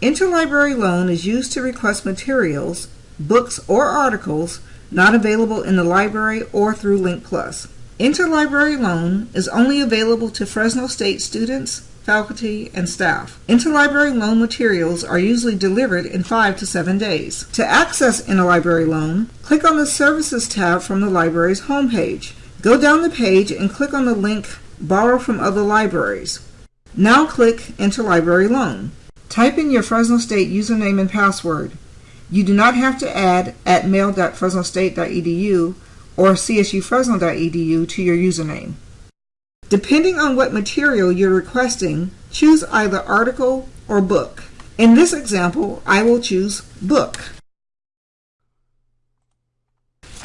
Interlibrary loan is used to request materials, books, or articles not available in the library or through Link Plus. Interlibrary loan is only available to Fresno State students, faculty, and staff. Interlibrary loan materials are usually delivered in five to seven days. To access Interlibrary loan, click on the Services tab from the library's homepage. Go down the page and click on the link Borrow from Other Libraries. Now click Interlibrary Loan. Type in your Fresno State username and password. You do not have to add at mail.fresnostate.edu or csufresno.edu to your username. Depending on what material you're requesting, choose either article or book. In this example, I will choose book.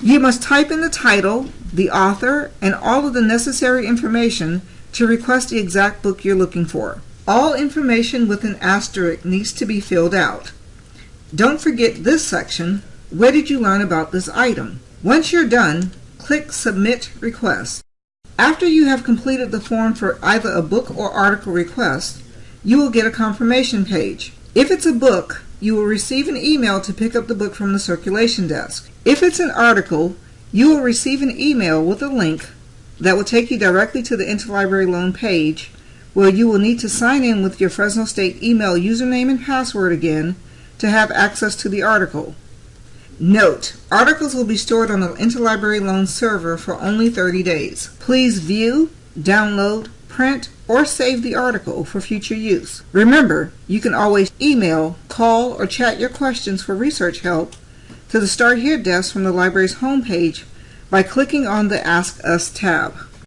You must type in the title, the author, and all of the necessary information to request the exact book you're looking for. All information with an asterisk needs to be filled out. Don't forget this section, where did you learn about this item? Once you're done, click Submit Request. After you have completed the form for either a book or article request, you will get a confirmation page. If it's a book, you will receive an email to pick up the book from the circulation desk. If it's an article, you will receive an email with a link that will take you directly to the Interlibrary Loan page where you will need to sign in with your Fresno State email username and password again to have access to the article. Note, articles will be stored on the Interlibrary Loan server for only 30 days. Please view, download, print, or save the article for future use. Remember, you can always email, call, or chat your questions for research help to the Start Here desk from the library's homepage by clicking on the Ask Us tab.